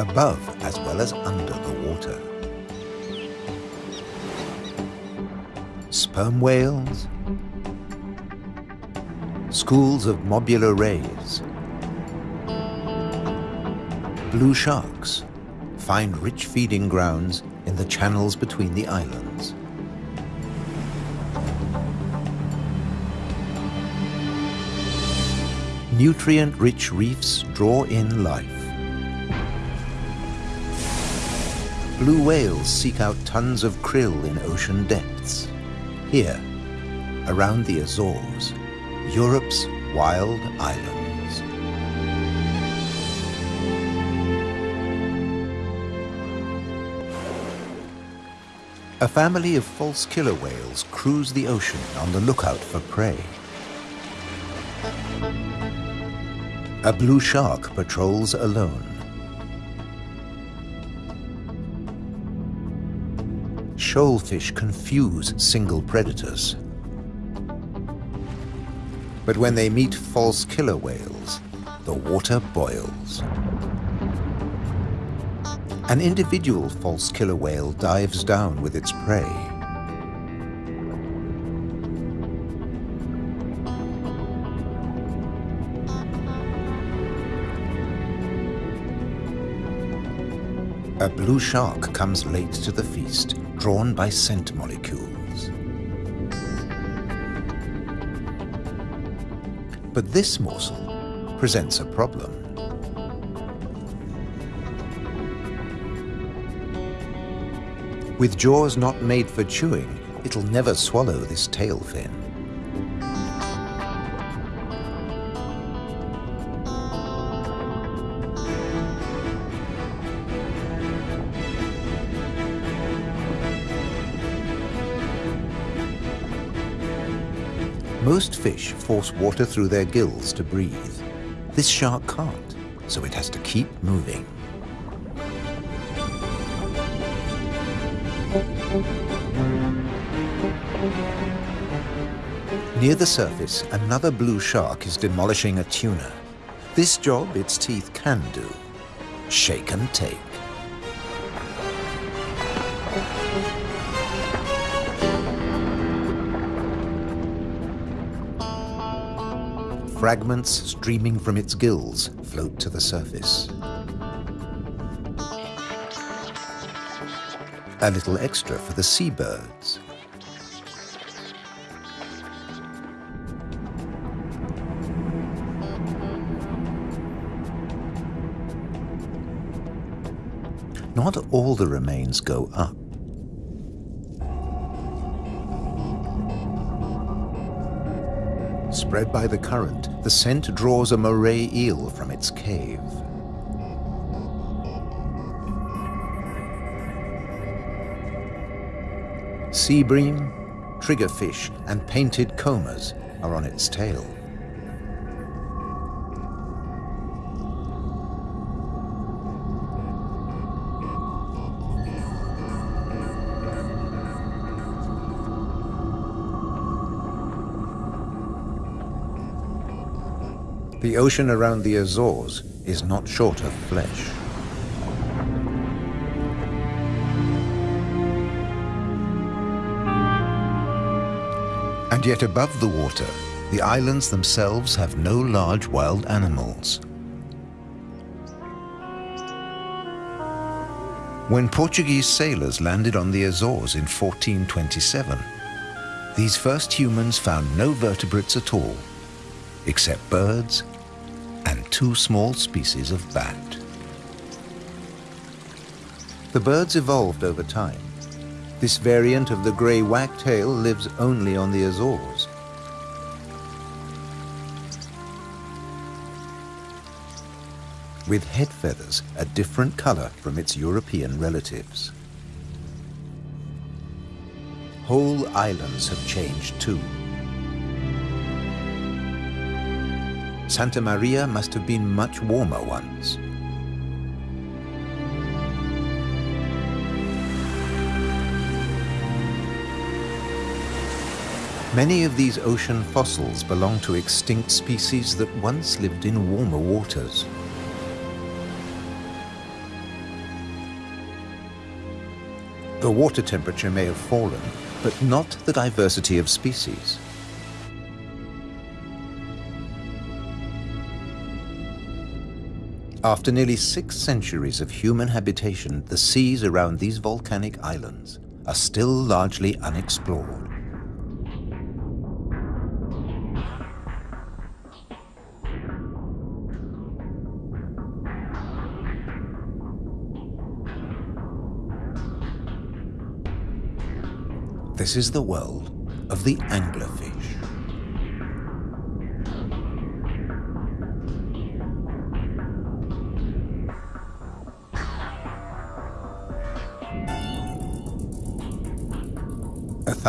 above as well as under the water. Sperm whales, schools of mobula rays, blue sharks find rich feeding grounds in the channels between the islands. Nutrient-rich reefs draw in life. Blue whales seek out tons of krill in ocean depths. Here, around the Azores, Europe's wild islands. A family of false killer whales cruise the ocean on the lookout for prey. A blue shark patrols alone. Shoalfish confuse single predators. But when they meet false killer whales, the water boils. An individual false killer whale dives down with its prey. A blue shark comes late to the feast, drawn by scent molecules. But this morsel presents a problem. With jaws not made for chewing, it'll never swallow this tail fin. Most fish force water through their gills to breathe. This shark can't, so it has to keep moving. Near the surface, another blue shark is demolishing a tuna. This job its teeth can do. Shake and take. Fragments streaming from its gills float to the surface. A little extra for the seabirds. Not all the remains go up. Spread by the current, the scent draws a moray eel from its cave. Sea bream, triggerfish, and painted combers are on its tail. The ocean around the Azores is not short of flesh. And yet above the water, the islands themselves have no large wild animals. When Portuguese sailors landed on the Azores in 1427, these first humans found no vertebrates at all, except birds two small species of bat. The birds evolved over time. This variant of the grey wagtail lives only on the Azores. With head feathers a different color from its European relatives. Whole islands have changed too. Santa Maria must have been much warmer once. Many of these ocean fossils belong to extinct species that once lived in warmer waters. The water temperature may have fallen, but not the diversity of species. After nearly six centuries of human habitation, the seas around these volcanic islands are still largely unexplored. This is the world of the anglerfish.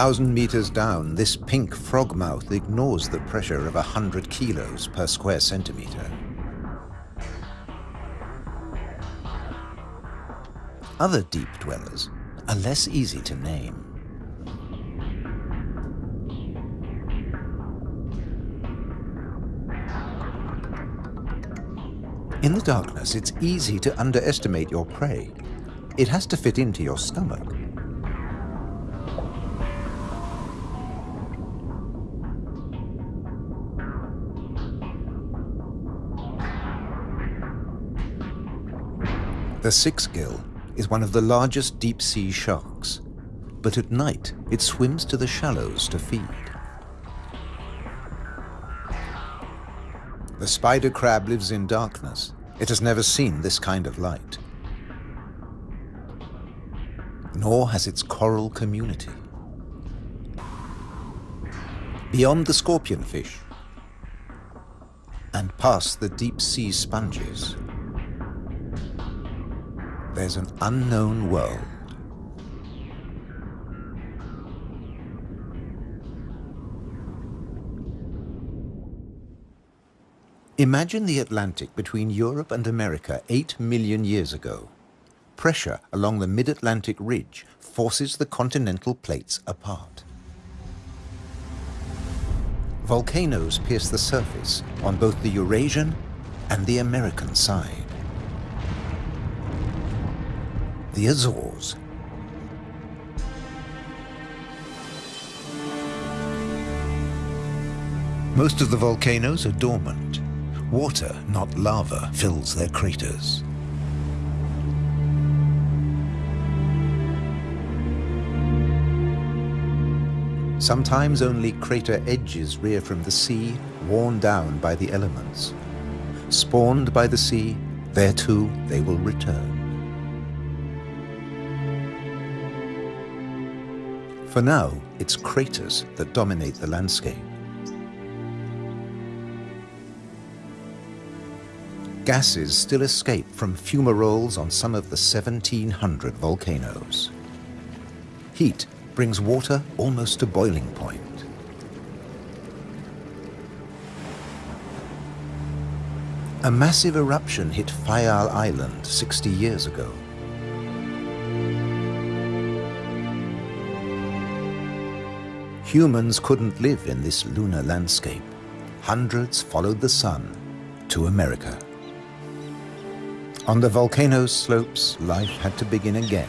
Thousand meters down, this pink frog mouth ignores the pressure of a hundred kilos per square centimeter. Other deep dwellers are less easy to name. In the darkness, it's easy to underestimate your prey. It has to fit into your stomach. The six-gill is one of the largest deep-sea sharks, but at night it swims to the shallows to feed. The spider crab lives in darkness. It has never seen this kind of light. Nor has its coral community. Beyond the scorpionfish and past the deep sea sponges, there's an unknown world. Imagine the Atlantic between Europe and America 8 million years ago. Pressure along the mid-Atlantic ridge forces the continental plates apart. Volcanoes pierce the surface on both the Eurasian and the American side. The Azores. Most of the volcanoes are dormant. Water, not lava, fills their craters. Sometimes only crater edges rear from the sea, worn down by the elements. Spawned by the sea, there too they will return. For now, it's craters that dominate the landscape. gases still escape from fumaroles on some of the 1,700 volcanoes. Heat brings water almost to boiling point. A massive eruption hit Fayal Island 60 years ago. Humans couldn't live in this lunar landscape. Hundreds followed the sun to America. On the volcano's slopes, life had to begin again.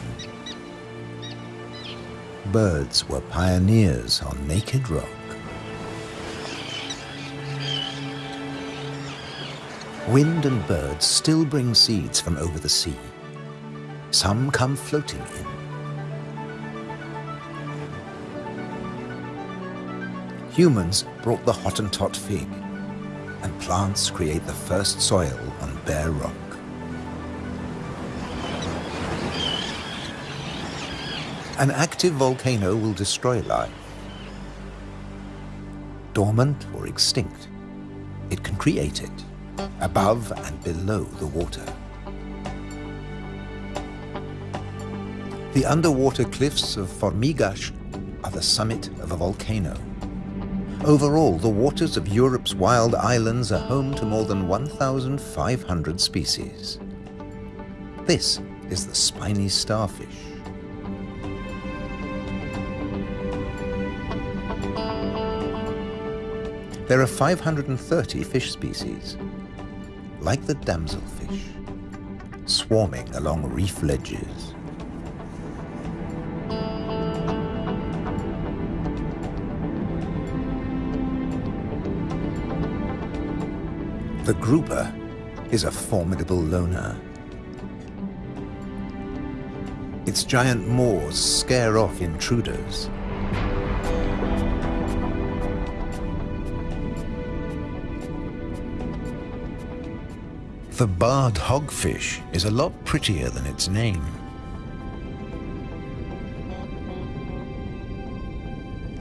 Birds were pioneers on naked rock. Wind and birds still bring seeds from over the sea. Some come floating in. Humans brought the Hottentot fig, and plants create the first soil on bare rock. An active volcano will destroy life. Dormant or extinct, it can create it, above and below the water. The underwater cliffs of Formigas are the summit of a volcano. Overall, the waters of Europe's wild islands are home to more than 1,500 species. This is the spiny starfish. There are 530 fish species, like the damselfish, swarming along reef ledges. The grouper is a formidable loner. Its giant maws scare off intruders. The barred hogfish is a lot prettier than its name.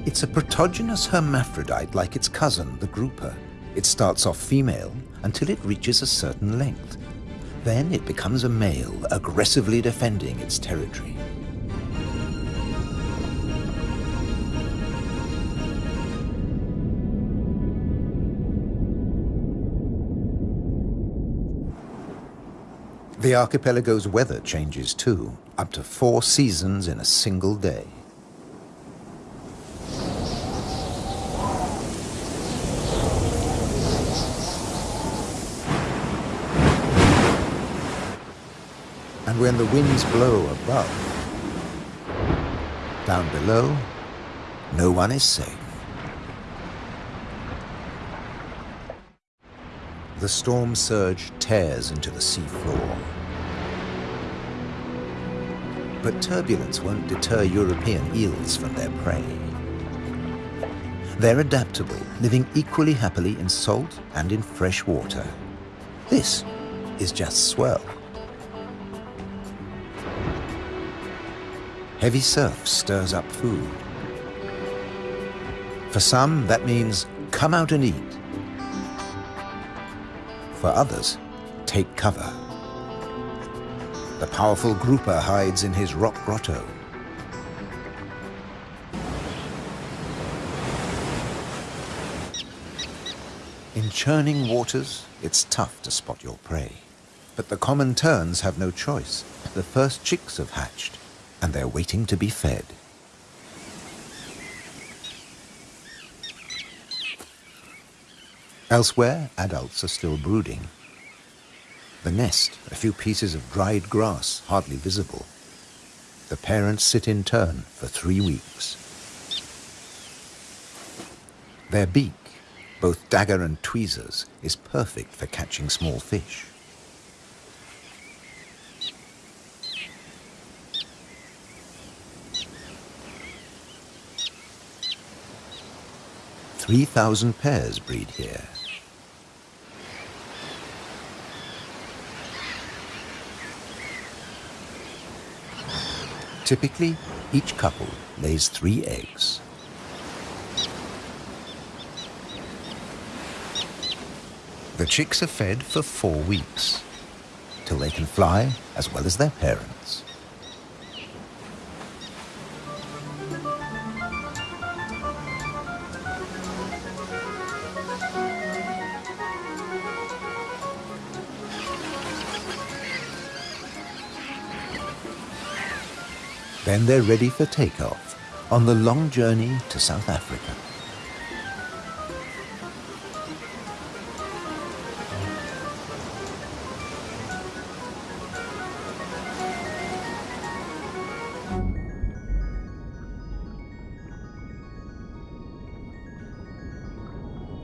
It's a protogynous hermaphrodite like its cousin, the grouper. It starts off female until it reaches a certain length. Then it becomes a male, aggressively defending its territory. The archipelago's weather changes too, up to four seasons in a single day. When the winds blow above, down below, no one is safe. The storm surge tears into the seafloor. But turbulence won't deter European eels from their prey. They're adaptable, living equally happily in salt and in fresh water. This is just swell. Heavy surf stirs up food. For some, that means come out and eat. For others, take cover. The powerful grouper hides in his rock grotto. In churning waters, it's tough to spot your prey. But the common terns have no choice. The first chicks have hatched, and they're waiting to be fed. Elsewhere, adults are still brooding. The nest, a few pieces of dried grass, hardly visible. The parents sit in turn for three weeks. Their beak, both dagger and tweezers, is perfect for catching small fish. Three thousand pairs breed here. Typically, each couple lays three eggs. The chicks are fed for four weeks, till they can fly as well as their parents. Then they're ready for takeoff on the long journey to South Africa.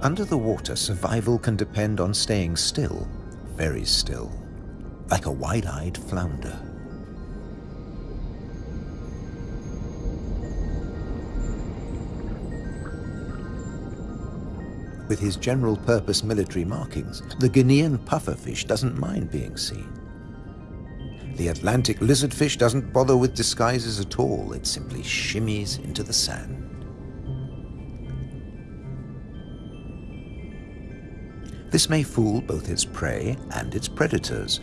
Under the water, survival can depend on staying still, very still, like a wide-eyed flounder. With his general-purpose military markings, the Guinean pufferfish doesn't mind being seen. The Atlantic lizardfish doesn't bother with disguises at all. It simply shimmies into the sand. This may fool both its prey and its predators.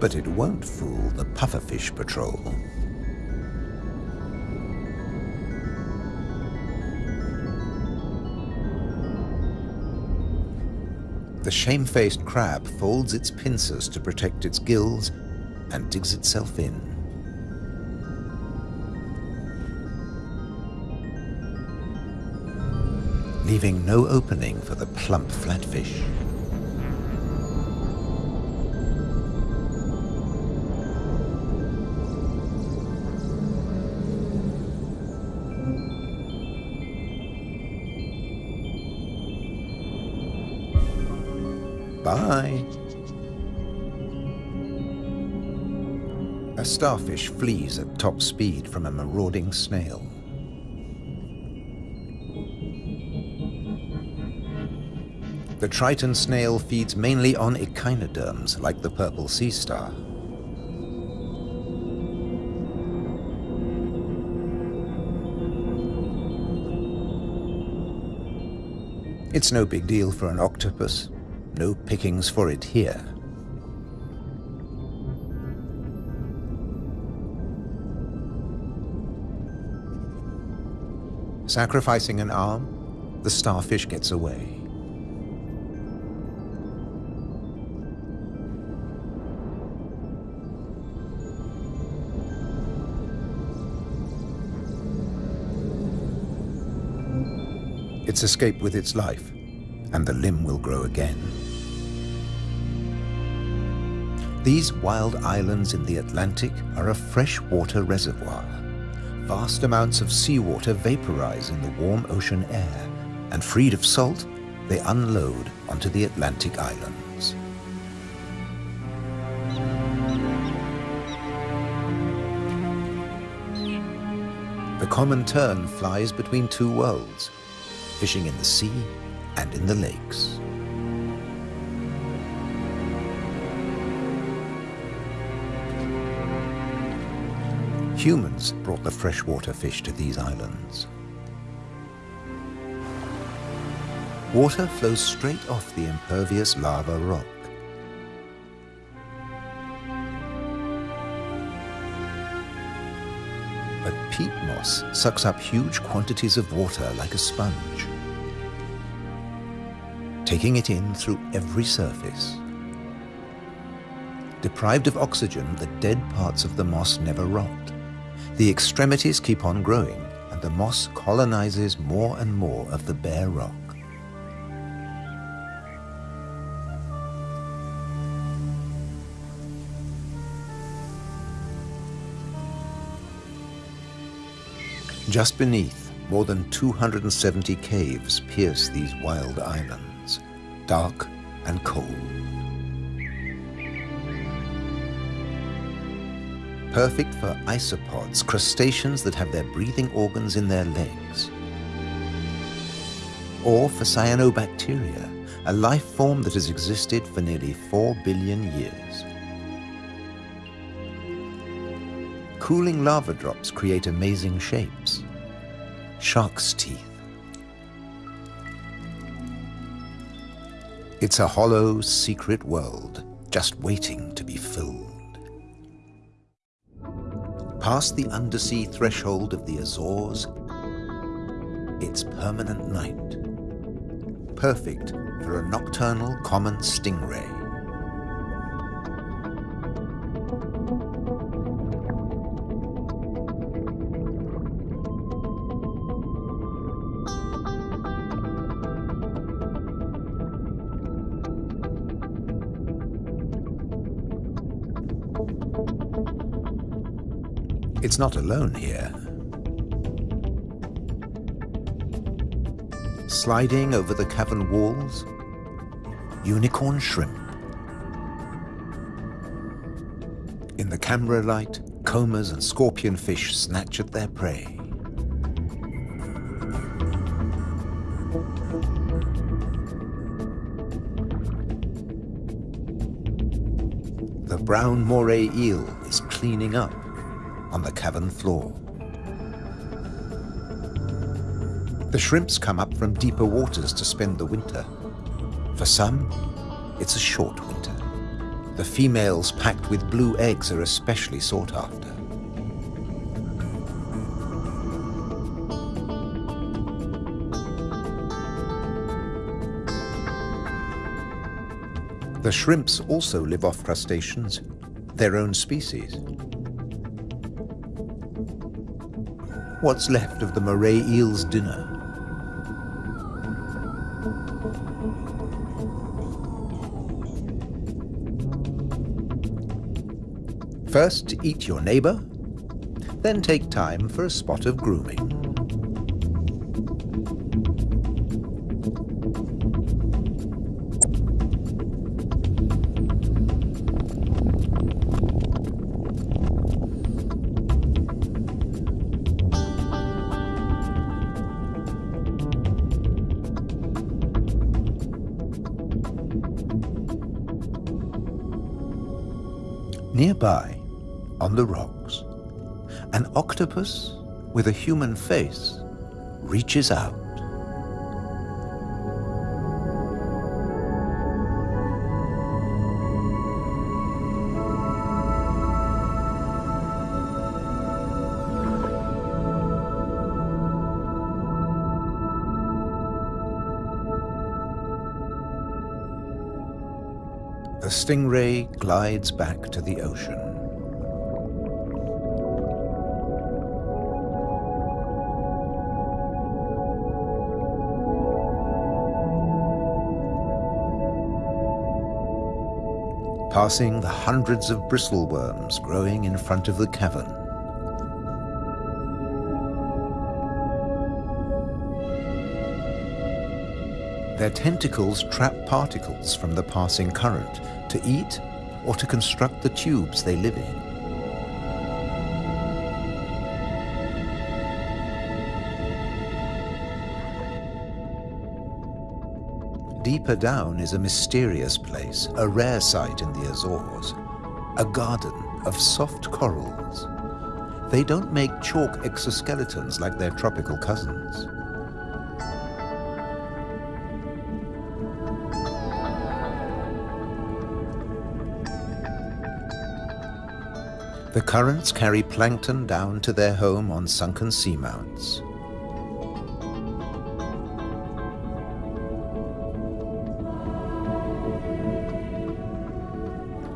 But it won't fool the pufferfish patrol. The shamefaced crab folds its pincers to protect its gills and digs itself in. leaving no opening for the plump flatfish. Starfish flees at top speed from a marauding snail. The Triton snail feeds mainly on echinoderms like the purple sea star. It's no big deal for an octopus. No pickings for it here. Sacrificing an arm, the starfish gets away. It's escaped with its life, and the limb will grow again. These wild islands in the Atlantic are a freshwater reservoir. Vast amounts of seawater vaporize in the warm ocean air, and freed of salt, they unload onto the Atlantic islands. The common tern flies between two worlds, fishing in the sea and in the lakes. Humans brought the freshwater fish to these islands. Water flows straight off the impervious lava rock. But peat moss sucks up huge quantities of water like a sponge, taking it in through every surface. Deprived of oxygen, the dead parts of the moss never rot. The extremities keep on growing, and the moss colonizes more and more of the bare rock. Just beneath, more than 270 caves pierce these wild islands, dark and cold. Perfect for isopods, crustaceans that have their breathing organs in their legs. Or for cyanobacteria, a life form that has existed for nearly 4 billion years. Cooling lava drops create amazing shapes. Shark's teeth. It's a hollow, secret world, just waiting to be filled. Past the undersea threshold of the Azores, it's permanent night. Perfect for a nocturnal common stingray. It's not alone here. Sliding over the cavern walls, unicorn shrimp. In the camera light, combers and scorpionfish snatch at their prey. The brown moray eel is cleaning up on the cavern floor. The shrimps come up from deeper waters to spend the winter. For some, it's a short winter. The females packed with blue eggs are especially sought after. The shrimps also live off crustaceans, their own species. What's left of the moray eel's dinner? First, eat your neighbor, then take time for a spot of grooming. Nearby, on the rocks, an octopus with a human face reaches out. Stingray glides back to the ocean. passing the hundreds of bristleworms growing in front of the cavern. Their tentacles trap particles from the passing current to eat or to construct the tubes they live in. Deeper down is a mysterious place, a rare sight in the Azores, a garden of soft corals. They don't make chalk exoskeletons like their tropical cousins. The currents carry plankton down to their home on sunken seamounts.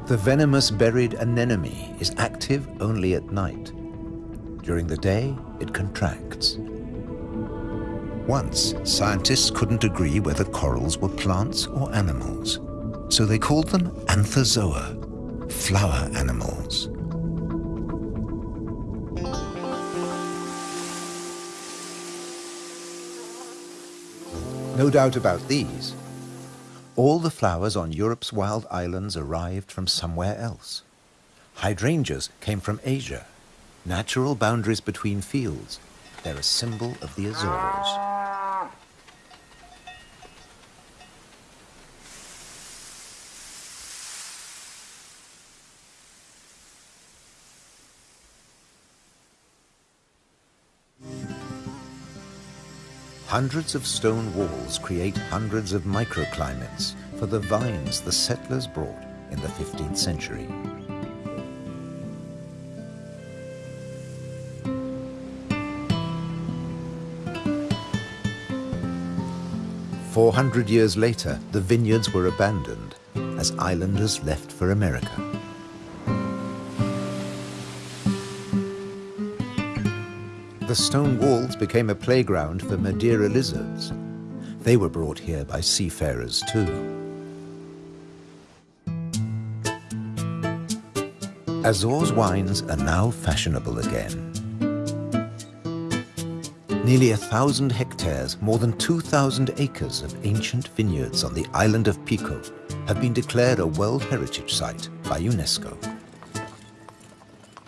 The venomous buried anemone is active only at night. During the day, it contracts. Once, scientists couldn't agree whether corals were plants or animals, so they called them anthozoa, flower animals. No doubt about these. All the flowers on Europe's wild islands arrived from somewhere else. Hydrangeas came from Asia. Natural boundaries between fields. They're a symbol of the Azores. Hundreds of stone walls create hundreds of microclimates for the vines the settlers brought in the 15th century. Four hundred years later, the vineyards were abandoned as islanders left for America. The stone walls became a playground for Madeira lizards. They were brought here by seafarers too. Azores wines are now fashionable again. Nearly a thousand hectares, more than 2,000 acres of ancient vineyards on the island of Pico have been declared a World Heritage Site by UNESCO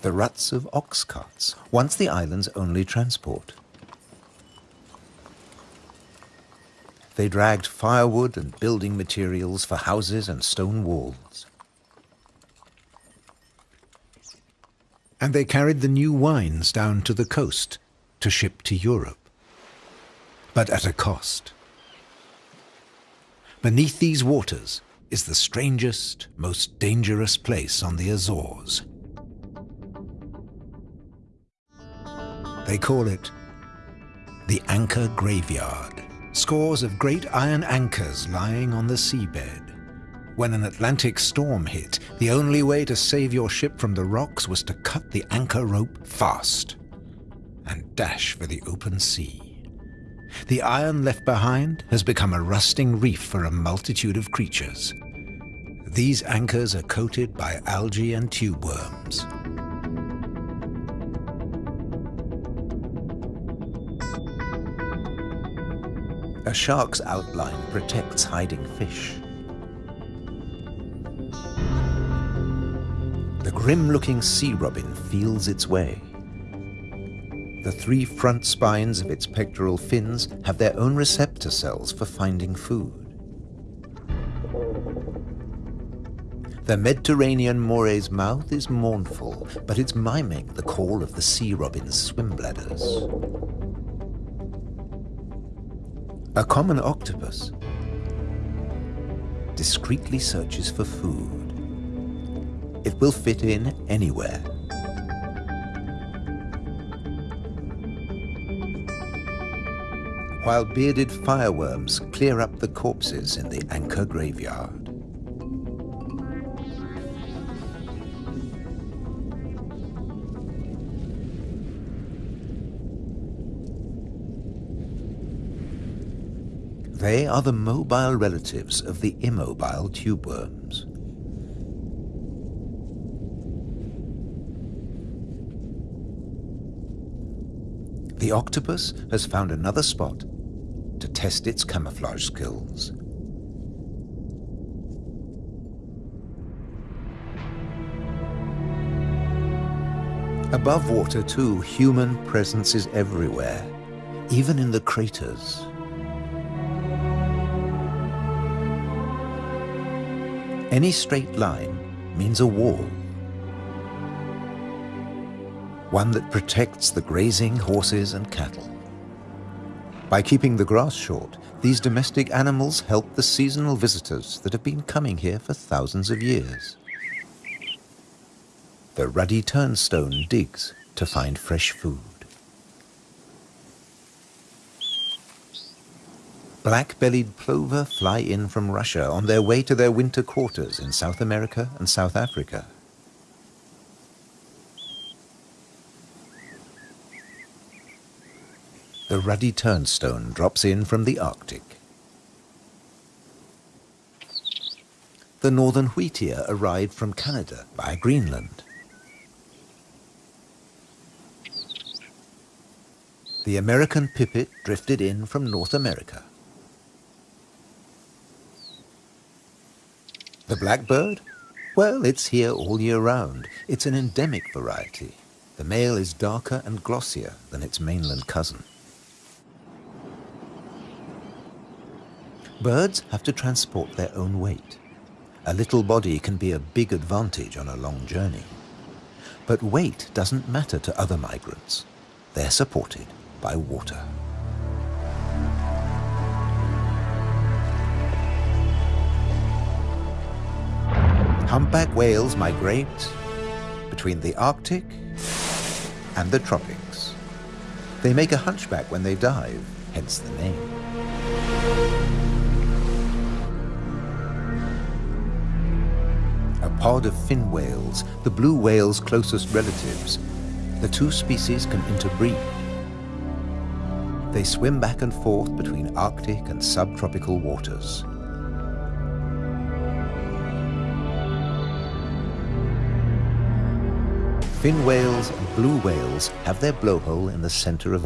the ruts of ox carts, once the island's only transport. They dragged firewood and building materials for houses and stone walls. And they carried the new wines down to the coast to ship to Europe. But at a cost. Beneath these waters is the strangest, most dangerous place on the Azores. They call it the Anchor Graveyard. Scores of great iron anchors lying on the seabed. When an Atlantic storm hit, the only way to save your ship from the rocks was to cut the anchor rope fast and dash for the open sea. The iron left behind has become a rusting reef for a multitude of creatures. These anchors are coated by algae and tube worms. A shark's outline protects hiding fish. The grim-looking sea robin feels its way. The three front spines of its pectoral fins have their own receptor cells for finding food. The Mediterranean moray's mouth is mournful, but it's miming the call of the sea robin's swim bladders. A common octopus discreetly searches for food. It will fit in anywhere. While bearded fireworms clear up the corpses in the anchor graveyard. They are the mobile relatives of the immobile tube worms. The octopus has found another spot to test its camouflage skills. Above water too, human presence is everywhere, even in the craters. Any straight line means a wall. One that protects the grazing horses and cattle. By keeping the grass short, these domestic animals help the seasonal visitors that have been coming here for thousands of years. The ruddy turnstone digs to find fresh food. Black-bellied plover fly in from Russia on their way to their winter quarters in South America and South Africa. The ruddy turnstone drops in from the Arctic. The northern wheatear arrived from Canada via Greenland. The American pipit drifted in from North America. The blackbird? Well, it's here all year round. It's an endemic variety. The male is darker and glossier than its mainland cousin. Birds have to transport their own weight. A little body can be a big advantage on a long journey. But weight doesn't matter to other migrants. They're supported by water. Humpback whales migrate between the Arctic and the tropics. They make a hunchback when they dive, hence the name. A pod of fin whales, the blue whale's closest relatives, the two species can interbreed. They swim back and forth between Arctic and subtropical waters. Fin whales and blue whales have their blowhole in the center of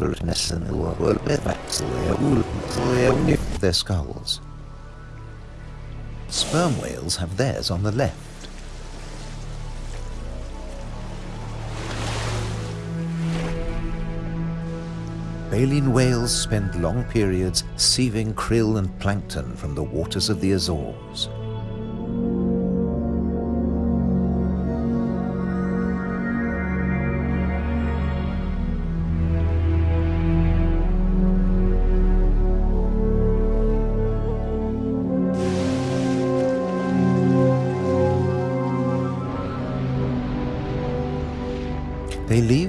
their skulls. Sperm whales have theirs on the left. Baleen whales spend long periods sieving krill and plankton from the waters of the Azores.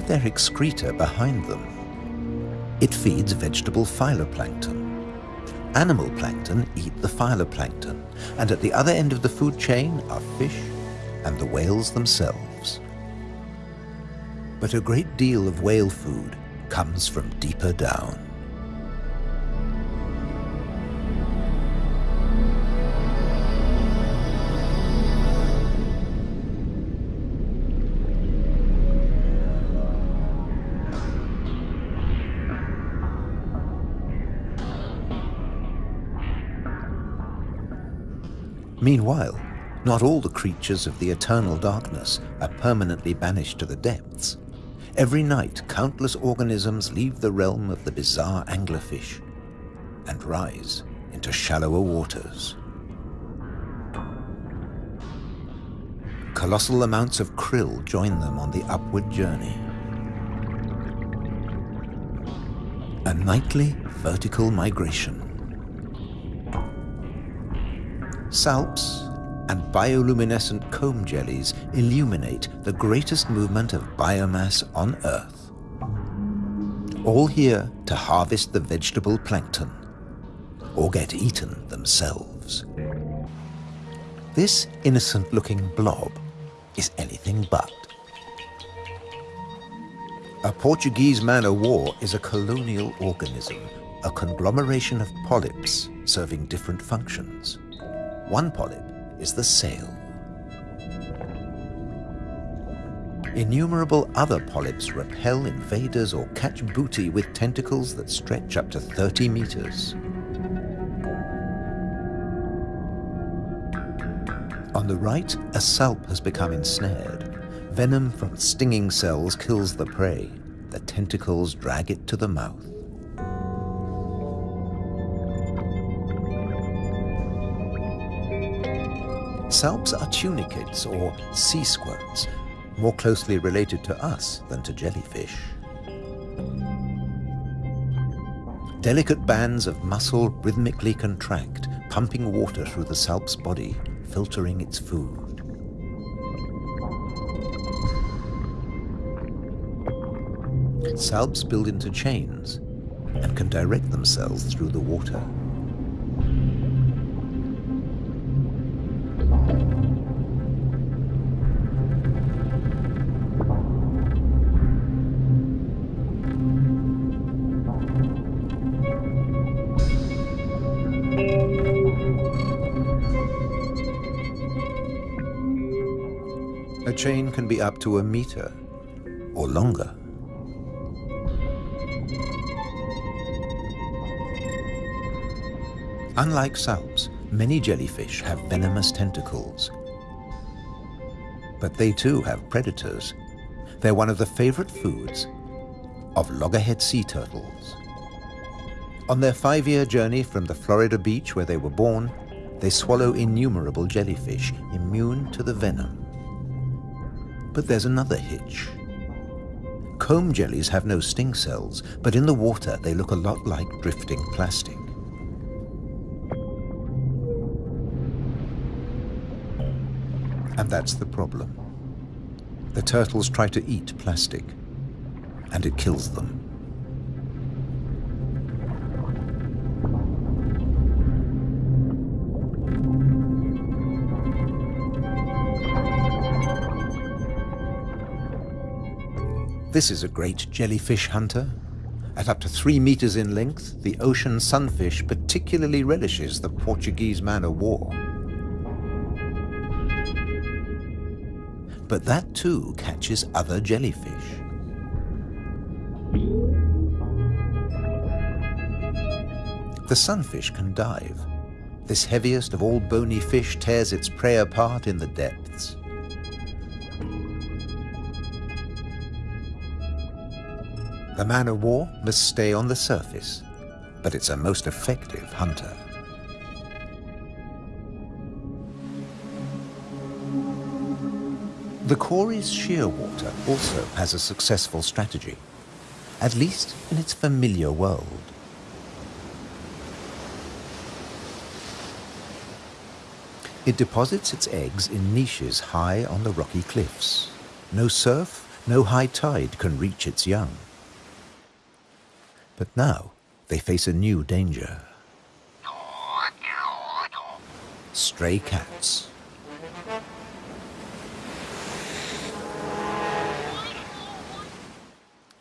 Their excreta behind them. It feeds vegetable phytoplankton. Animal plankton eat the phytoplankton, and at the other end of the food chain are fish and the whales themselves. But a great deal of whale food comes from deeper down. Meanwhile, not all the creatures of the eternal darkness are permanently banished to the depths. Every night, countless organisms leave the realm of the bizarre anglerfish and rise into shallower waters. colossal amounts of krill join them on the upward journey. A nightly vertical migration. Salps and bioluminescent comb jellies illuminate the greatest movement of biomass on Earth. All here to harvest the vegetable plankton or get eaten themselves. This innocent-looking blob is anything but. A Portuguese man-o'-war is a colonial organism, a conglomeration of polyps serving different functions. One polyp is the sail. Innumerable other polyps repel invaders or catch booty with tentacles that stretch up to 30 meters. On the right, a salp has become ensnared. Venom from stinging cells kills the prey. The tentacles drag it to the mouth. Salps are tunicates or sea squirts, more closely related to us than to jellyfish. Delicate bands of muscle rhythmically contract, pumping water through the salp's body filtering its food. Salps build into chains and can direct themselves through the water. Chain can be up to a meter or longer. Unlike salps, many jellyfish have venomous tentacles. But they too have predators. They're one of the favorite foods of loggerhead sea turtles. On their five-year journey from the Florida beach where they were born, they swallow innumerable jellyfish immune to the venom. But there's another hitch. Comb jellies have no sting cells, but in the water they look a lot like drifting plastic. And that's the problem. The turtles try to eat plastic, and it kills them. This is a great jellyfish hunter. At up to three meters in length, the ocean sunfish particularly relishes the Portuguese man-o'-war. But that too catches other jellyfish. The sunfish can dive. This heaviest of all bony fish tears its prey apart in the depths. The man-of-war must stay on the surface, but it's a most effective hunter. The Cory's shearwater also has a successful strategy, at least in its familiar world. It deposits its eggs in niches high on the rocky cliffs. No surf, no high tide can reach its young. But now they face a new danger. Stray cats.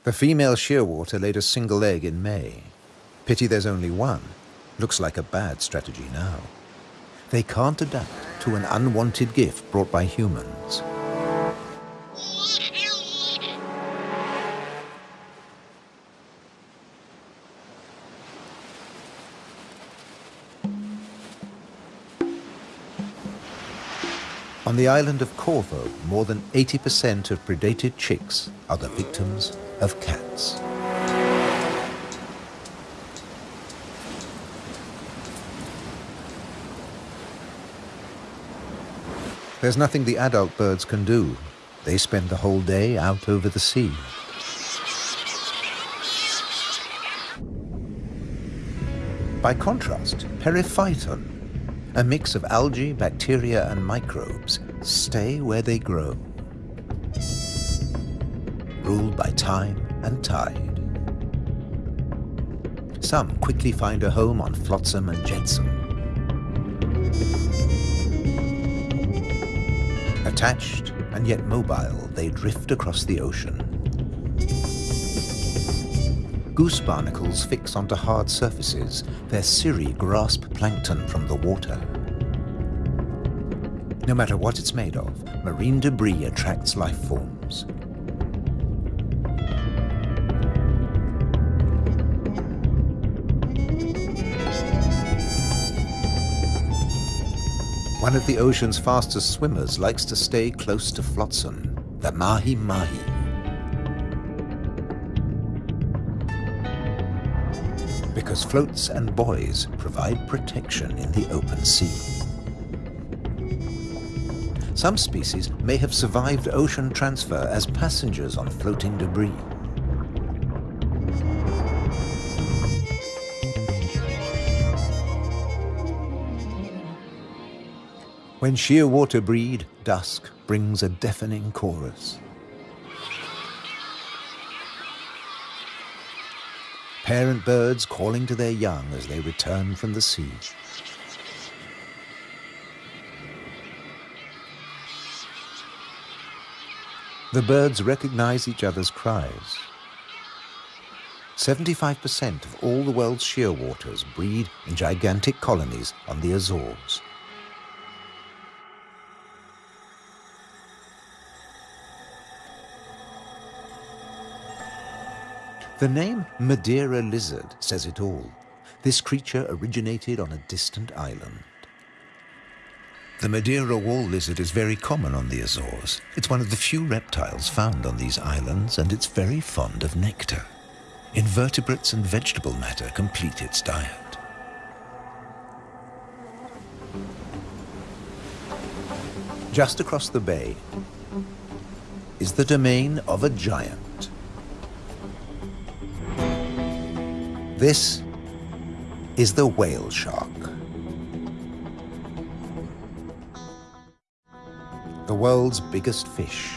The female shearwater laid a single egg in May. Pity there's only one. Looks like a bad strategy now. They can't adapt to an unwanted gift brought by humans. On the island of Corvo, more than 80% of predated chicks are the victims of cats. There's nothing the adult birds can do. They spend the whole day out over the sea. By contrast, periphyton, a mix of algae, bacteria and microbes, stay where they grow, ruled by time and tide. Some quickly find a home on flotsam and jetsam. Attached and yet mobile, they drift across the ocean. Goose barnacles fix onto hard surfaces. Their cirri grasp plankton from the water. No matter what it's made of, marine debris attracts life forms. One of the ocean's fastest swimmers likes to stay close to flotsam, the mahi-mahi. Because floats and buoys provide protection in the open sea. Some species may have survived ocean transfer as passengers on floating debris. When shearwater breed, dusk brings a deafening chorus. Parent birds calling to their young as they return from the sea. The birds recognize each other's cries. 75% of all the world's shearwaters breed in gigantic colonies on the Azores. The name Madeira lizard says it all. This creature originated on a distant island. The Madeira wall lizard is very common on the Azores. It's one of the few reptiles found on these islands and it's very fond of nectar. Invertebrates and vegetable matter complete its diet. Just across the bay is the domain of a giant. This is the whale shark. The world's biggest fish.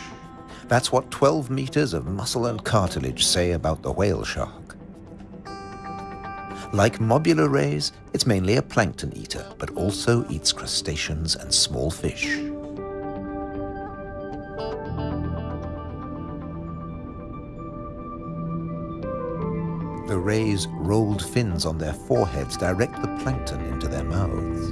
That's what 12 meters of muscle and cartilage say about the whale shark. Like mobula rays, it's mainly a plankton eater, but also eats crustaceans and small fish. Rays' rolled fins on their foreheads direct the plankton into their mouths.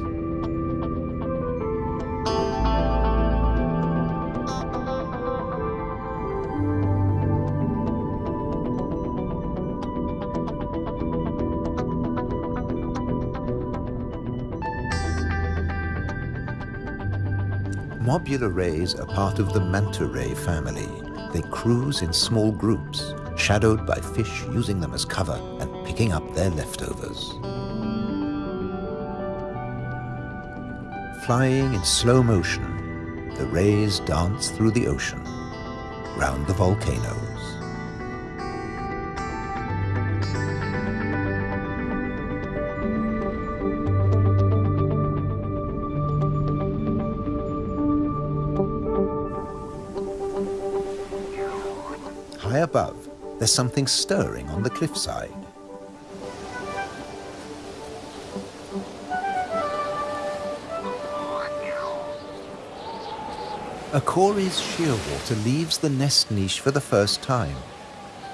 Mobula rays are part of the manta ray family. They cruise in small groups, shadowed by fish using them as cover and picking up their leftovers. Flying in slow motion, the rays dance through the ocean, round the volcanoes. High above, there's something stirring on the cliffside. A shearwater leaves the nest niche for the first time.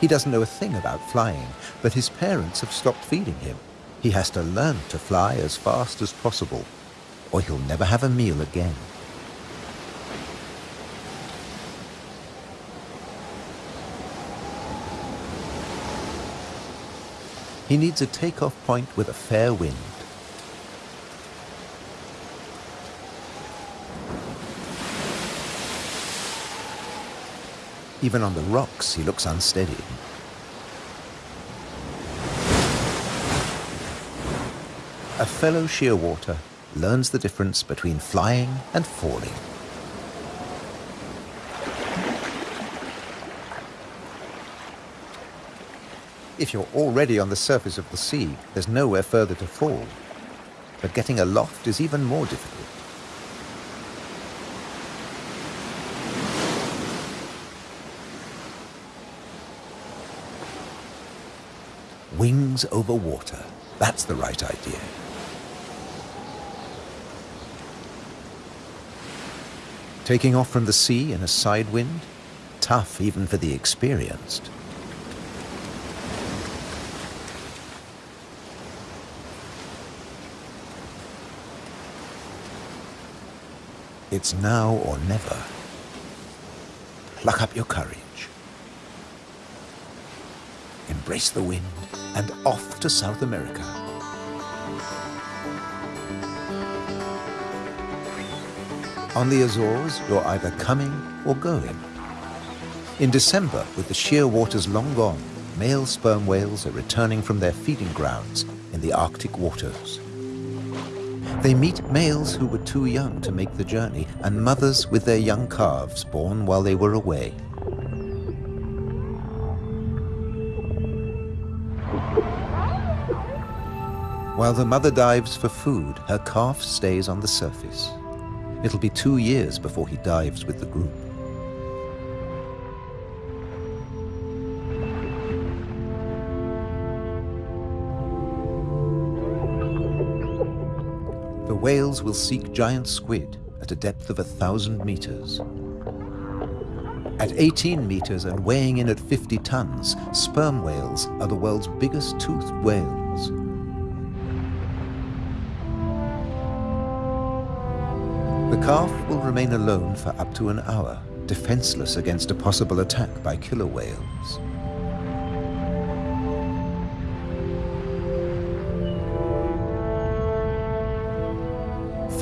He doesn't know a thing about flying, but his parents have stopped feeding him. He has to learn to fly as fast as possible, or he'll never have a meal again. He needs a takeoff point with a fair wind. Even on the rocks, he looks unsteady. A fellow shearwater learns the difference between flying and falling. If you're already on the surface of the sea, there's nowhere further to fall. But getting aloft is even more difficult. Wings over water. That's the right idea. Taking off from the sea in a side wind? Tough even for the experienced. It's now or never. Pluck up your courage. Embrace the wind and off to South America. On the Azores, you're either coming or going. In December, with the shearwaters long gone, male sperm whales are returning from their feeding grounds in the Arctic waters. They meet males who were too young to make the journey and mothers with their young calves born while they were away. While the mother dives for food, her calf stays on the surface. It'll be two years before he dives with the group. The whales will seek giant squid at a depth of a thousand meters. At 18 meters and weighing in at 50 tons, sperm whales are the world's biggest toothed whales. The calf will remain alone for up to an hour, defenseless against a possible attack by killer whales.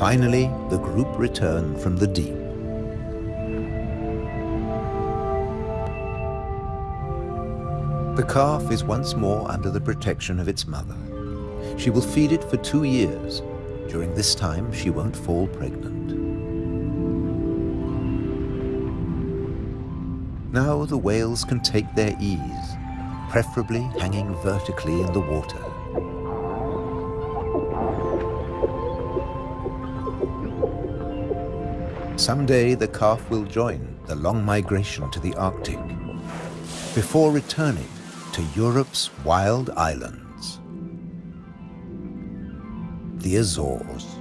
Finally, the group return from the deep. The calf is once more under the protection of its mother. She will feed it for two years. During this time, she won't fall pregnant. Now the whales can take their ease, preferably hanging vertically in the water. Someday the calf will join the long migration to the Arctic before returning to Europe's wild islands, the Azores.